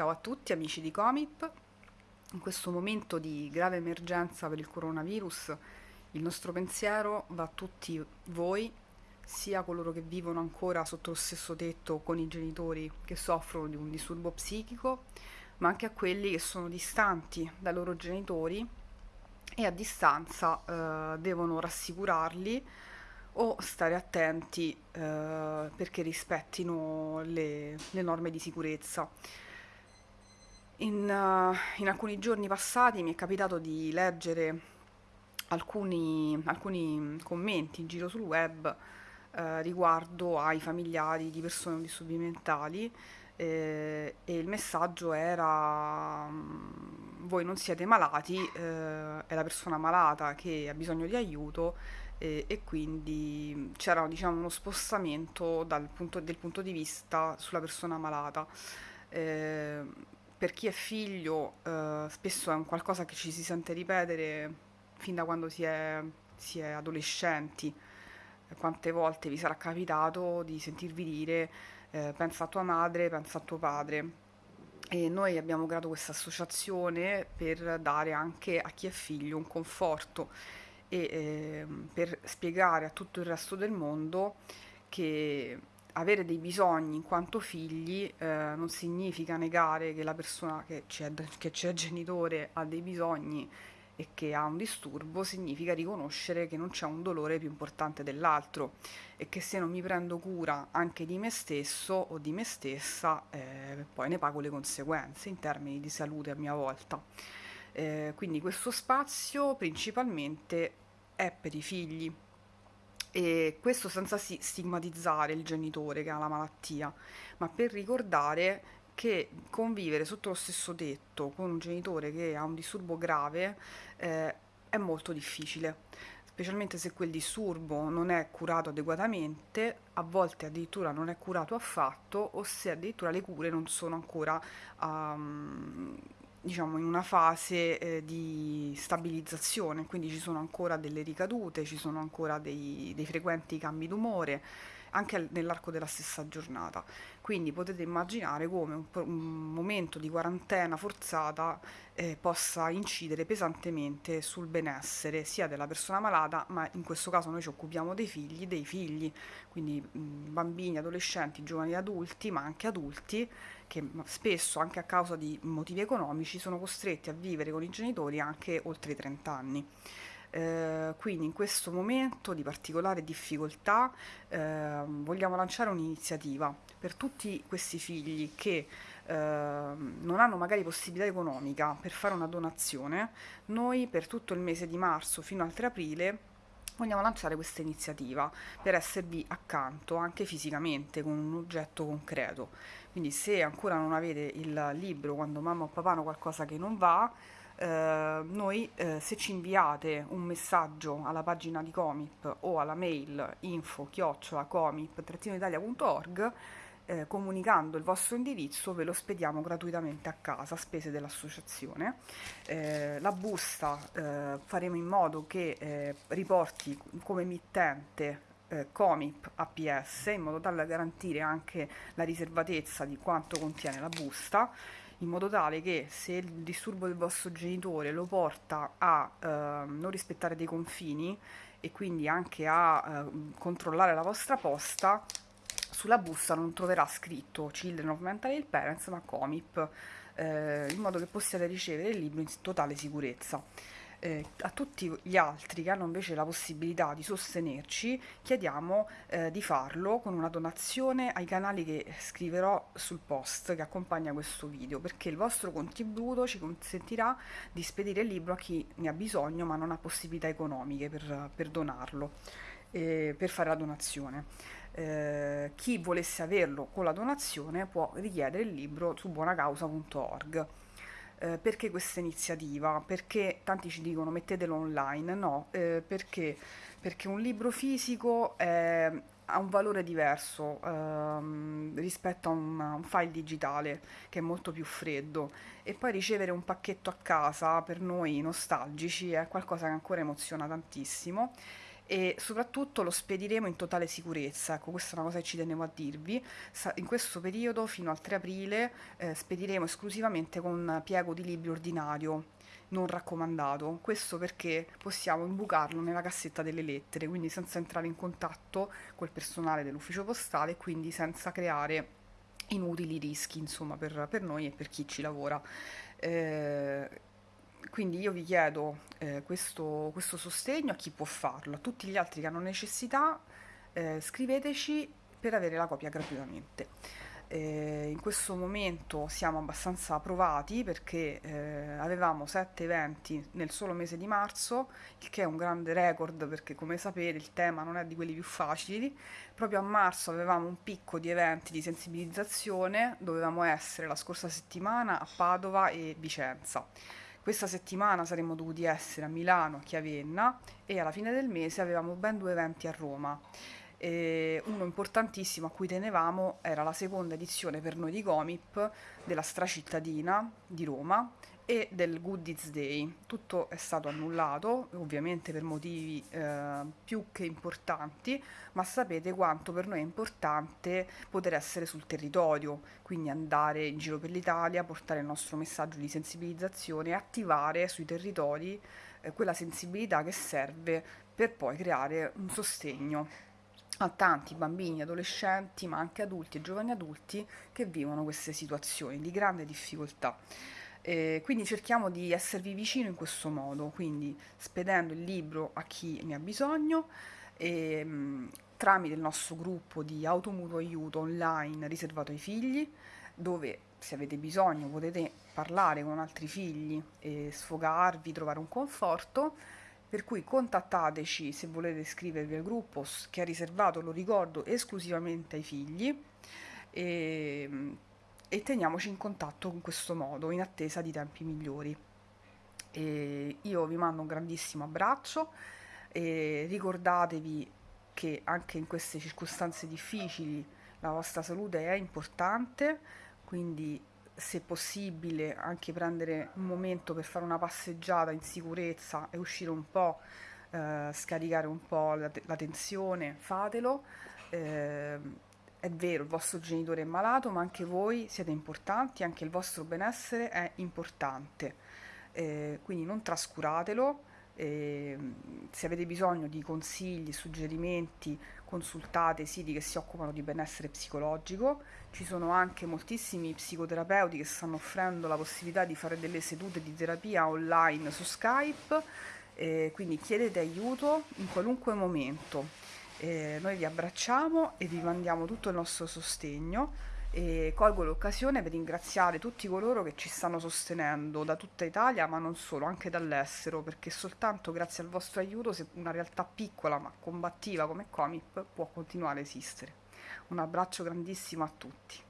Ciao a tutti amici di Comip. In questo momento di grave emergenza per il coronavirus, il nostro pensiero va a tutti voi, sia coloro che vivono ancora sotto lo stesso tetto con i genitori che soffrono di un disturbo psichico, ma anche a quelli che sono distanti dai loro genitori e a distanza eh, devono rassicurarli o stare attenti eh, perché rispettino le, le, norme di sicurezza. In, uh, in, alcuni giorni passati mi è capitato di leggere alcuni, alcuni commenti in giro sul web eh, riguardo ai familiari di persone con disturbi mentali eh, e il messaggio era mm, voi non siete malati, eh, è la persona malata che ha bisogno di aiuto e, quindi c'era diciamo, uno spostamento punto, del punto di vista sulla persona malata. Eh, per chi è figlio eh, spesso è un qualcosa che ci si sente ripetere fin da quando si è, si è adolescenti. Quante volte vi sarà capitato di sentirvi dire eh, pensa a tua madre, pensa a tuo padre. E noi abbiamo creato questa associazione per dare anche a chi è figlio un conforto e eh, per spiegare a tutto il resto del mondo che avere dei bisogni in quanto figli eh, non significa negare che la persona che c'è, che c'è genitore ha dei bisogni e che ha un disturbo, significa riconoscere che non c'è un dolore più importante dell'altro e che se non mi prendo cura anche di me stesso o di me stessa, eh, poi ne pago le conseguenze in termini di salute a mia volta. Eh, quindi questo spazio principalmente è per i figli e questo senza stigmatizzare il genitore che ha la malattia, ma per ricordare che convivere sotto lo stesso tetto con un genitore che ha un disturbo grave eh, è molto difficile, specialmente se quel disturbo non è curato adeguatamente, a volte addirittura non è curato affatto o se addirittura le cure non sono ancora um, diciamo, in una fase eh, di stabilizzazione, quindi ci sono ancora delle ricadute, ci sono ancora dei, dei frequenti cambi d'umore, anche nell'arco della stessa giornata. Quindi potete immaginare come un, un momento di quarantena forzata eh, possa incidere pesantemente sul benessere sia della persona malata, ma in questo caso noi ci occupiamo dei figli, dei figli, quindi mh, bambini, adolescenti, giovani adulti, ma anche adulti che spesso anche a causa di motivi economici sono costretti a vivere con i genitori anche oltre i 30 anni. Eh, quindi in questo momento di particolare difficoltà eh, vogliamo lanciare un'iniziativa per tutti questi figli che eh, non hanno magari possibilità economica per fare una donazione, noi per tutto il mese di marzo fino al 3 aprile vogliamo lanciare questa iniziativa per esservi accanto anche fisicamente con un oggetto concreto. Quindi se ancora non avete il libro quando mamma o papà hanno qualcosa che non va, eh, noi eh, se ci inviate un messaggio alla pagina di Comip o alla mail info chiocciola comip-italia.org eh, comunicando il vostro indirizzo ve lo spediamo gratuitamente a casa a spese dell'associazione. Eh, la busta eh, faremo in modo che eh, riporti come emittente eh, Comip APS in modo tale da garantire anche la riservatezza di quanto contiene la busta in modo tale che se il disturbo del vostro genitore lo porta a eh, non rispettare dei confini e quindi anche a eh, controllare la vostra posta, sulla busta non troverà scritto Children of Mental Ill Parents ma Comip, eh, in modo che possiate ricevere il libro in totale sicurezza. Eh, a tutti gli altri che hanno invece la possibilità di sostenerci chiediamo eh, di farlo con una donazione ai canali che scriverò sul post che accompagna questo video perché il vostro contributo ci consentirà di spedire il libro a chi ne ha bisogno ma non ha possibilità economiche per, per donarlo eh, per fare la donazione. Eh, chi volesse averlo con la donazione può richiedere il libro su buonacausa.org eh, perché questa iniziativa? Perché tanti ci dicono mettetelo online, no, eh, perché? Perché un libro fisico è, ha un valore diverso ehm, rispetto a un, un, file digitale che è molto più freddo. E poi ricevere un pacchetto a casa per noi nostalgici è qualcosa che ancora emoziona tantissimo e soprattutto lo spediremo in totale sicurezza. Ecco, questa è una cosa che ci tenevo a dirvi. In questo periodo, fino al 3 aprile, eh, spediremo esclusivamente con piego di libri ordinario non raccomandato. Questo perché possiamo imbucarlo nella cassetta delle lettere, quindi senza entrare in contatto col personale dell'ufficio postale e quindi senza creare inutili rischi, insomma, per, per noi e per chi ci lavora. Eh, quindi io vi chiedo eh, questo, questo, sostegno a chi può farlo, a tutti gli altri che hanno necessità, eh, scriveteci per avere la copia gratuitamente. Eh, in questo momento siamo abbastanza provati perché eh, avevamo sette eventi nel solo mese di marzo, il che è un grande record perché come sapete il tema non è di quelli più facili. Proprio a marzo avevamo un picco di eventi di sensibilizzazione, dovevamo essere la scorsa settimana a Padova e Vicenza. Questa settimana saremmo dovuti essere a Milano, a Chiavenna e alla fine del mese avevamo ben due eventi a Roma. E uno importantissimo a cui tenevamo era la seconda edizione per noi di Comip della stracittadina di Roma e del Goodies Day. Tutto è stato annullato, ovviamente per motivi eh, più che importanti, ma sapete quanto per noi è importante poter essere sul territorio, quindi andare in giro per l'Italia, portare il nostro messaggio di sensibilizzazione e attivare sui territori eh, quella sensibilità che serve per poi creare un sostegno a tanti bambini, adolescenti, ma anche adulti e giovani adulti che vivono queste situazioni di grande difficoltà. Eh, quindi cerchiamo di esservi vicino in questo modo, quindi spedendo il libro a chi ne ha bisogno e, mh, tramite il nostro gruppo di automutuo aiuto online riservato ai figli, dove se avete bisogno potete parlare con altri figli e sfogarvi, trovare un conforto per cui contattateci se volete iscrivervi al gruppo che è riservato, lo ricordo, esclusivamente ai figli e, e teniamoci in contatto in questo modo, in attesa di tempi migliori. E io vi mando un grandissimo abbraccio e ricordatevi che anche in queste circostanze difficili la vostra salute è importante, quindi se possibile anche prendere un momento per fare una passeggiata in sicurezza e uscire un po', eh, scaricare un po' la, la tensione, fatelo. Eh, è vero, il vostro genitore è malato, ma anche voi siete importanti, anche il vostro benessere è importante. Eh, quindi non trascuratelo. Eh, se avete bisogno di consigli, suggerimenti consultate siti che si occupano di benessere psicologico, ci sono anche moltissimi psicoterapeuti che stanno offrendo la possibilità di fare delle sedute di terapia online su Skype, eh, quindi chiedete aiuto in qualunque momento. Eh, noi vi abbracciamo e vi mandiamo tutto il nostro sostegno e colgo l'occasione per ringraziare tutti coloro che ci stanno sostenendo da tutta Italia, ma non solo, anche dall'estero, perché soltanto grazie al vostro aiuto una realtà piccola ma combattiva come Comip può continuare a esistere. Un abbraccio grandissimo a tutti.